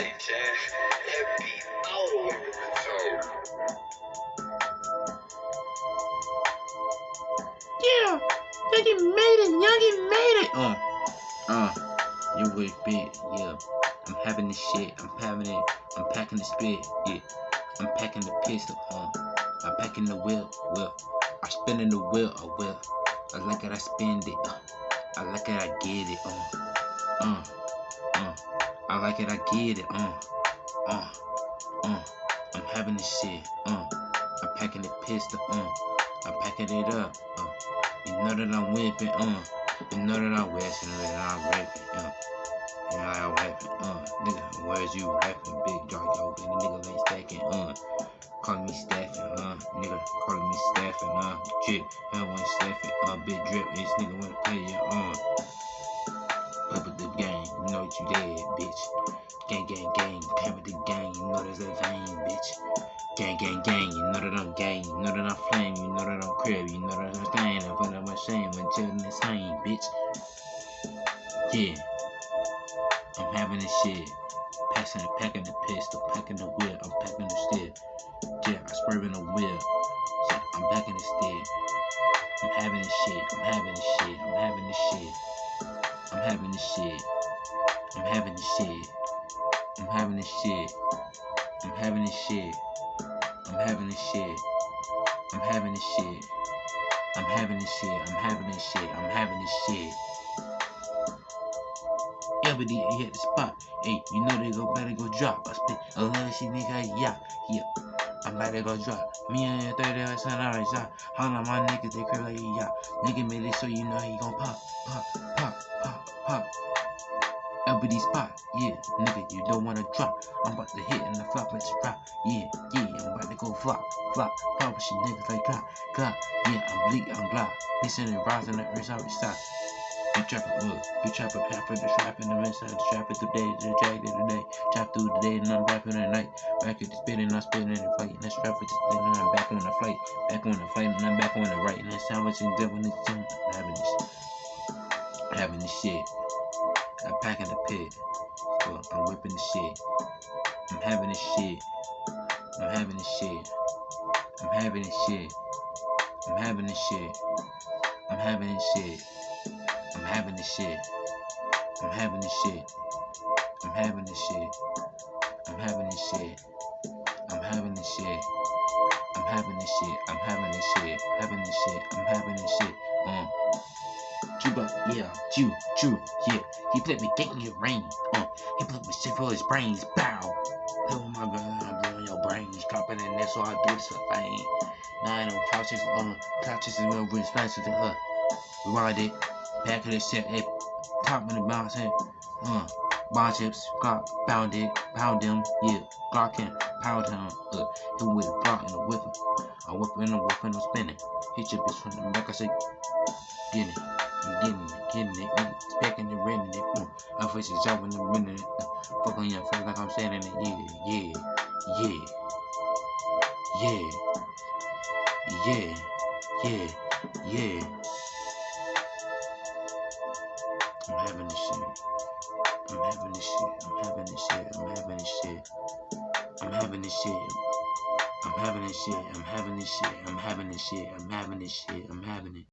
Yeah, Youngin made it. Youngin made it. Uh, uh, you with big. Yeah, I'm having this shit. I'm having it. I'm packing the spit. Yeah, I'm packing the pistol. Uh, I'm packing the whip. Whip. I spin in the wheel. I whip. I like it. I spend it. Uh, I like it. I get it. Uh, uh. I like it. I get it. Uh, uh, uh. I'm having this shit. Uh, I'm packing the pistol. Uh, I'm packing it up. Uh. You know that I'm whipping, uh. You know that I'm westing, that I'm rapping, uh. You know I'm rapping, uh. Nigga, where's you rapping? Big dog, yo, and the nigga ain't stacking, uh. Calling me staffing, uh. Nigga, calling me staffing, uh. Drip, I want staffing, uh. Big drip, this nigga wanna pay you, Gang, gang, gang, you know that I'm gang, you know that I'm flame, you know that I'm crib, you know that I'm stain, I put up my shame until the same, bitch. Yeah, I'm having this shit. Passing, packing the pistol, packing the whip, I'm packing the stick. Yeah, I'm swerving the whip. Shit, I'm packing the stick. I'm having this shit, I'm having this shit, I'm having this shit. I'm having this shit. I'm having this shit. I'm having this shit. I'm having this shit. I'm having this shit. I'm having this shit. I'm having this shit. I'm having this shit. I'm having this shit. Yeah, hit the spot. Hey, you know they go better go drop. I spit a little shit nigga yeah. Yeah. I'm about to go drop. Me and your 30 or something alright shot. Hold on my niggas, they crib like yacht. Nigga made it so you know he gon' pop, pop, pop, pop, pop. LBD spot, yeah, nigga, you don't wanna drop. I'm about to hit and the flop let you drop. Yeah, yeah, I'm about to go flop, flop, shit niggas like clock, clock. Yeah, I'm bleak, I'm block. Listen and rising the earth, sorry, stop. Be trapping, look, be trapping, trapping, the trapping, the inside, the trapping the day, the of the day. Trap through the day and I'm rapping at night. Back at the spinning, I'm spinning and fighting. That's trap with the spinning, and I'm back on the flight. Back on the flight, and I'm back on the right. And that's how much and devil is I'm having this. Having this shit. I'm packing the pit. So I'm whipping the shit. I'm having this shit. I'm having this shit. I'm having this shit. I'm having this shit. I'm having this shit. I'm having this shit. I'm having this shit. I'm having this shit. I'm having this shit. I'm having this shit. I'm having this shit. I'm having this shit. Having this shit. I'm having this shit. Um. Juba, yeah, Jew, Jew, yeah. He played me getting your rain. Uh, he put me shit for his brains. Bow. Oh my god, I'm blowing your brains. Dropping in there, so I do. Now I know couches, um, couches is real special to her. Rewind it. Back of the shit, it top of the mountain. Uh, bond chips, Glock, pound it, pound them, yeah. Glock can pound him, uh, hit with a Glock and a whip him. I whip and a whip and I'm spinning. Hit your bitch from the back, I say, get it. Getting it, getting it, uh, specking it, renting it, uh, I face is jumping and renting it, uh, fuck on your face like I'm saying it, yeah, yeah, yeah, yeah, yeah, yeah, yeah. I'm having this shit. I'm having this shit. I'm having this shit. I'm having this shit. I'm having this shit. I'm having this shit. I'm having this shit. I'm having this shit. I'm having this shit. I'm having it.